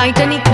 Titanic